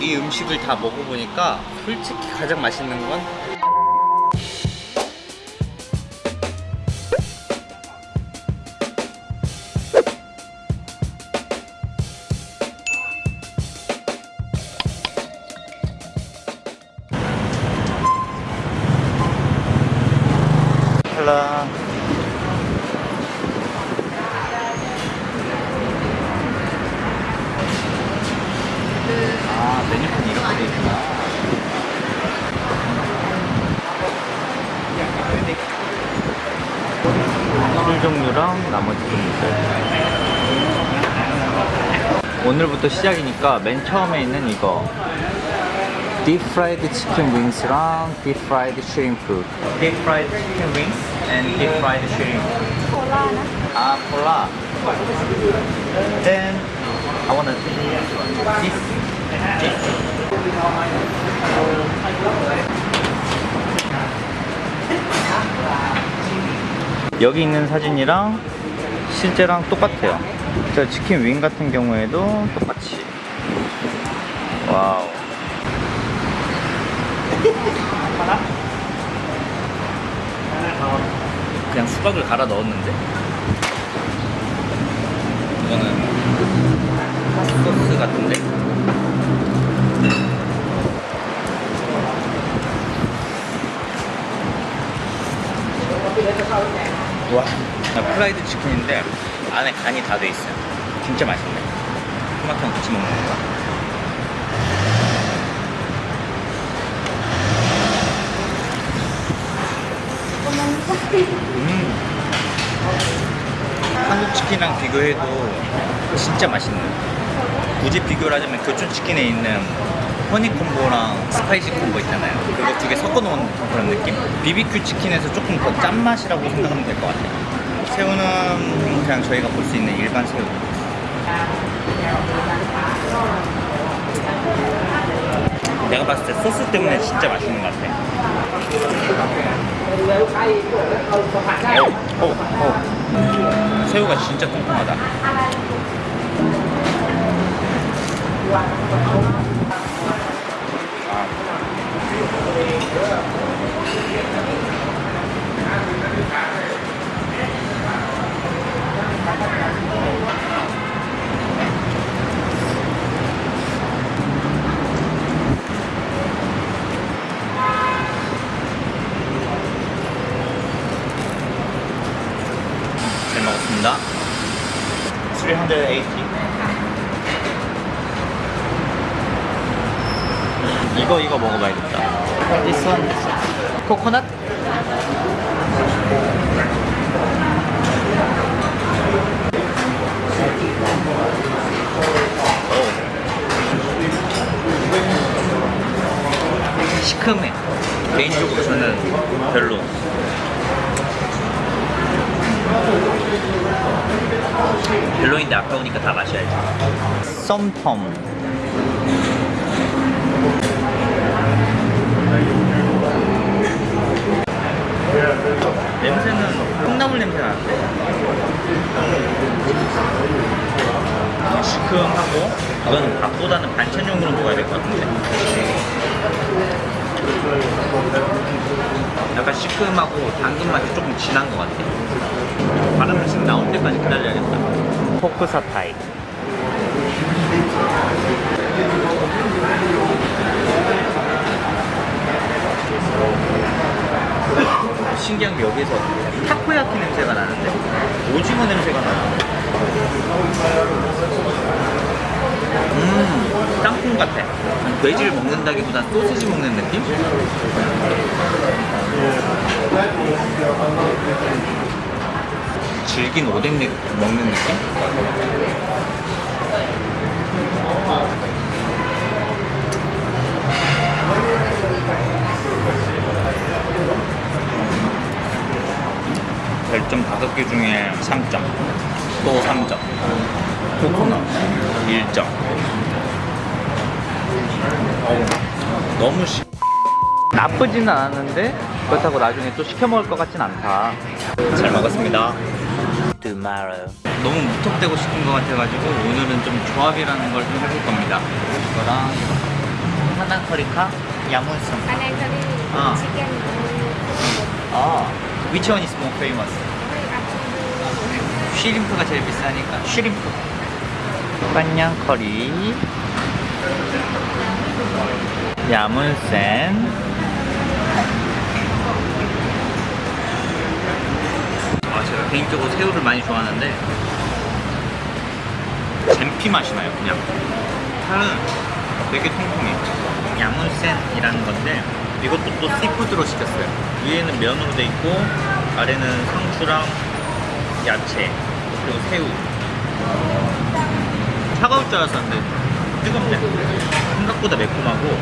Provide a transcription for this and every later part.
이 음식을 다 먹어보니까 솔직히 가장 맛있는 건 종류랑 나머지 종류들 오늘부터 시작이니까 맨 처음에 있는 이거. 딥프라이드 치킨 윙스랑 딥프라이드 슈림프 딥프라이드 치킨 윙스 and 딥프라이드 슈림프 콜라 아 콜라 Then I wanna this this 여기 있는 사진이랑 실제랑 똑같아요. 저 chicken wing 같은 경우에도 똑같이. Wow. 그냥 수박을 갈아 넣었는데? 이거는 소스 같은데 와 프라이드 치킨인데 안에 간이 다 돼 있어요 진짜 맛있네 토마토랑 같이 먹는 건가? 음. 한국 치킨이랑 비교해도 진짜 맛있네. 굳이 비교를 하자면 교촌 치킨에 있는 허니 콤보랑 스파이시 콤보 있잖아요. 그거 두 개 섞어놓은 그런 느낌? BBQ 치킨에서 조금 더 짠맛이라고 생각하면 될 것 같아요. 새우는 그냥 저희가 볼 수 있는 일반 새우. 내가 봤을 때 소스 때문에 진짜 맛있는 것 같아. 어, 어, 어. 새우가 진짜 통통하다. 잘 먹었습니다. 380. 이거 이거 먹어봐야겠다. This one, this one. 코코넛? 오. 시큼해. 개인적으로 저는 별로. 별로인데 아까우니까 다 마셔야지. 썸텀. 냄새는 콩나물 냄새 나는데 시큼하고 이거는 밥보다는 반찬용으로 먹어야 될 것 같은데 약간 시큼하고 당근 맛이 조금 진한 것 같아. 바람 씩 나올 때까지 기다려야겠다. 포크 사타이. 신기한 게 여기서 타코야키 냄새가 나는데? 오징어 냄새가 나요 음 땅콩 같아 돼지를 먹는다기보단 소시지 먹는 느낌? 질긴 오뎅 느- 먹는 느낌? 나쁘지는 않았는데 그렇다고 나중에 또 시켜 먹을 것 같진 않다 잘 먹었습니다 Tomorrow. 너무 무턱대고 시킨 것 같아가지고 오늘은 좀 조합이라는 걸 좀 해볼 겁니다 이거랑 이거 파난 커리카 야문성. Curry, Ah. chicken. 아, which one is more famous? 쉬림프가 제일 비싸니까 쉬림프. 빤양 커리. 야문센. 아, 제가 개인적으로 새우를 많이 좋아하는데 잼피 맛이 나요, 그냥. 살은 되게 통통해. 야문센이라는 건데 이것도 또 씨푸드로 시켰어요. 위에는 면으로 돼 있고 아래는 상추랑 야채 그리고 새우. 차가울 줄 알았었는데 뜨겁네. 생각보다 매콤하고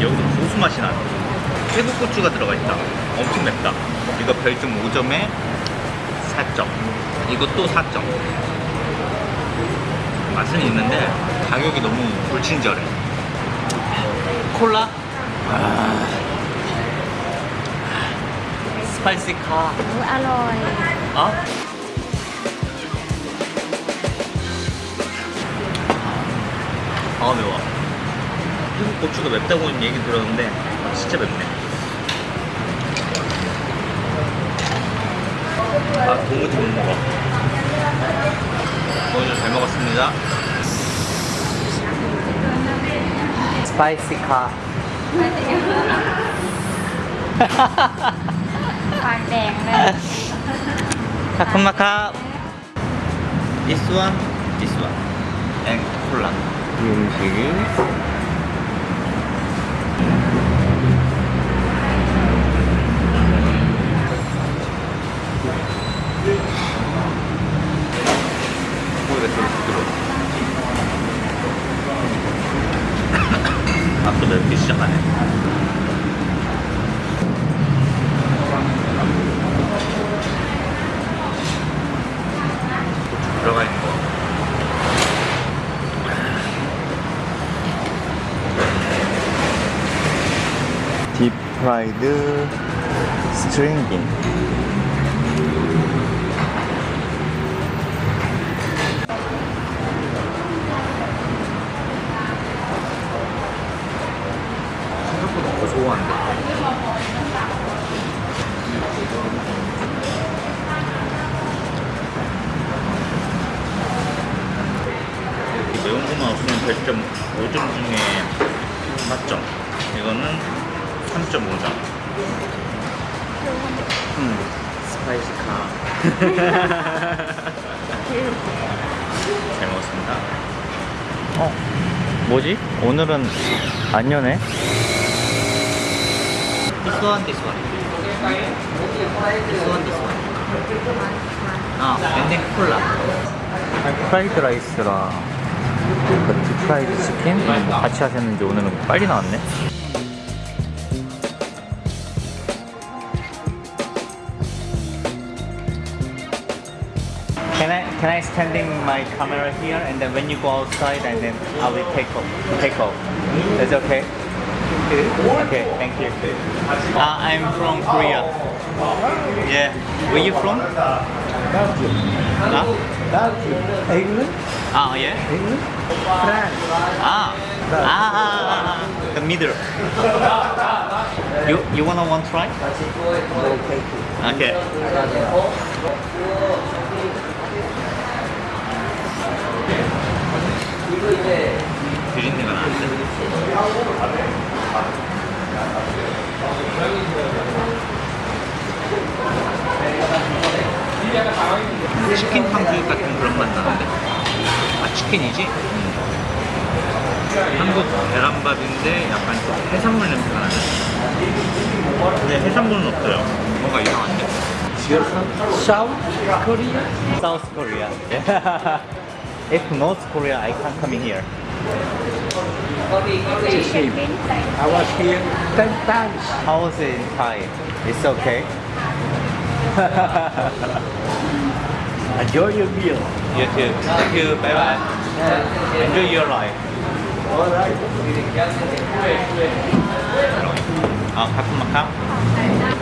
여기서 고수 맛이 나. 태국 고추가 들어가 있다. 엄청 맵다. 이거 별점 5점에 4점. 이것도 4점. 맛은 있는데 가격이 너무 불친절해. 콜라? 아. Spicy ค่ะ. อร่อย. 어? 아 매워. 태국 고추가 맵다고는 얘기 들었는데 진짜 맵네. 아 도무지 못 먹어. 오늘 잘 먹었습니다. Spicy ค่ะ. 카쿤마카. This one, this one, and 콜라. 이 음식이 고기가 되게 부드러워. 앞도 맵기 시작하네. 고추 들어가 있는 거. 딥프라이드 스트링긴 생각보다 고소한데 이렇게 매운 것만 없으면 별점 5점 중에 4점 이거는 3.5점 음, 스파이시 카 잘 먹었습니다 어? 뭐지? 오늘은 안 여네 This one, this one This one, this one 아, 랜딩 콜라 프라이드 라이스랑 그 딥프라이드 치킨 같이 하셨는지 오늘은 빨리 나왔네 Can I can I standing my camera here and then when you go outside and then I will take off take off. That's okay. Okay, thank you. Uh, I'm from Korea. Yeah. Where you from? Belgium, Huh? Belgium, England, Ah, yeah. England, France. Ah. Ah, ah, ah, ah. the middle. You you wanna one try? Okay. Okay. 비린 근데 해산물은 없어요 뭔가 이상한데? You're from South Korea? South Korea. If North Korea, I can't come in here. It's the same. I was here 10 times. How was it in Thai? It's okay. Enjoy your meal. You too. Thank you. Bye bye. Enjoy your life. All right. 아, 가끔마카?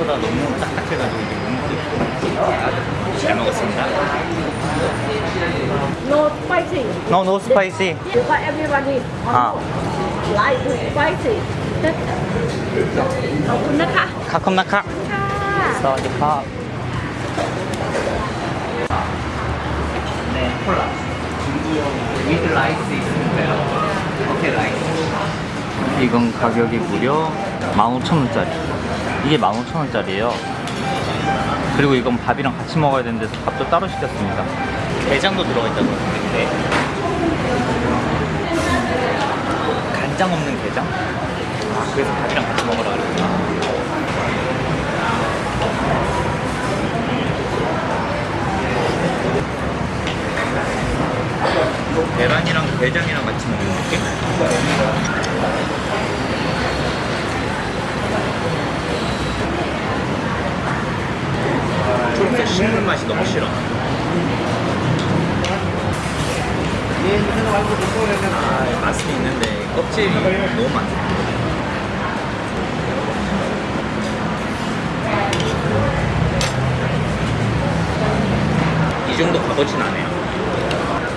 생각보다 너무 딱딱해가지고 이제 몸도 잘 먹었습니다. No spicy. No, no spicy. But everybody 아. like spicy. 가끔나카. 가끔나카. 사와디카. 네, 콜라. 위드 라이스 있으니까요. 오케이, 라이스. 이건 가격이 무려 15,000원짜리 이게 15,000원짜리예요 그리고 이건 밥이랑 같이 먹어야 되는데 밥도 따로 시켰습니다 게장도 들어가 있다고 했는데 간장 없는 게장? 아 그래서 밥이랑 같이 먹으라 그랬구나 계란이랑 게장이랑 같이 먹는 느낌? 초록색 식물 맛이 너무 싫어. 아, 맛은 있는데 껍질이 너무 많아. 이 정도 값어치는 않아요.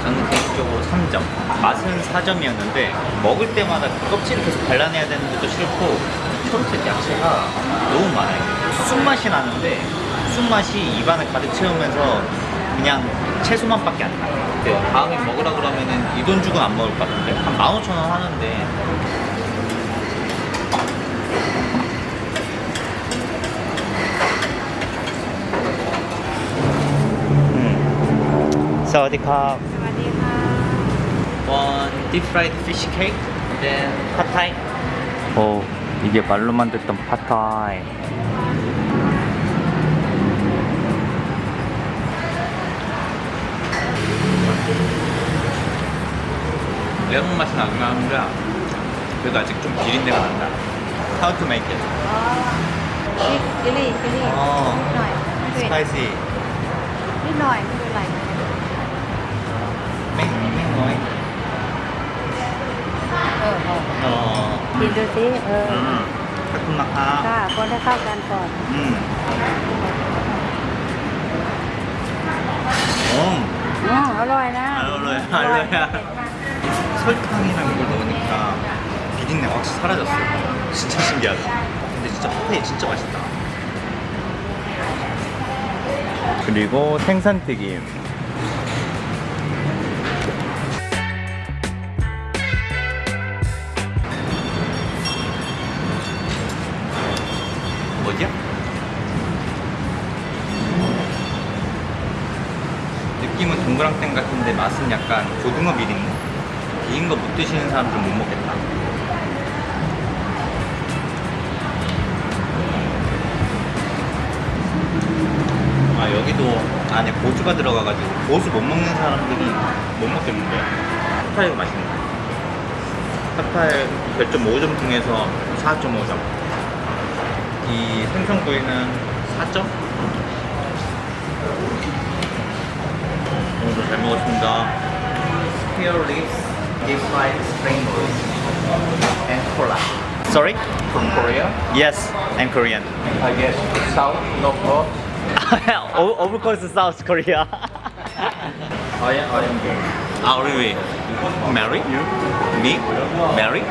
저는 개인적으로 3점. 맛은 4점이었는데 먹을 때마다 그 껍질을 계속 발라내야 되는 것도 싫고 초록색 야채가 너무 많아요. 쓴맛이 나는데 쓴맛이 입안을 가득 채우면서 그냥 채소만밖에 안 나요. 네, 다음에 먹으라 그러면 이 돈 주고 안 먹을 것 같은데? 한 15,000원 하는데. 음. 사와디캅 One deep fried fish cake, 오, 이게 말로만 듣던 팟타이. 매운 맛이 나긴 하는데 그래도 아직 좀 비린내가 난다. How to make it? นี่จิลี่จิลี่ อ๋อ นิดหน่อยเผ็ด Spicy. นิดหน่อยไม่เป็นไร 맹, 맹, เออเออ 어. กินดูสิเออ 음. 달콤나카. ค่ะคนให้เข้ากันก่อน 음. 음. อืมอร่อยนะ 알로에, อร่อย 알로에야. 설탕이랑 이걸 넣으니까 비린내가 확실히 사라졌어. 진짜 신기하다. 근데 진짜 핫페이 진짜 맛있다. 그리고 생선튀김. 뭐지야? 느낌은 동그랑땡 같은데 맛은 약간 고등어 비린내? 비린 거못 드시는 사람들은 못 먹겠다. 아 여기도 안에 고수가 들어가가지고 고수 못 먹는 사람들이 못 먹겠는데? 핫파이가 맛있네. 핫파이 별점 5점 중에서 4.5점 이 생선구이는 4점? 오늘도 잘 먹었습니다. Here lives deep fried spring rolls and cola Sorry? From Korea? Yes, I'm Korean I guess south, north, north. O- of course South Korea I am, I am gay. Ah, really? Mary? You? Me? Mary?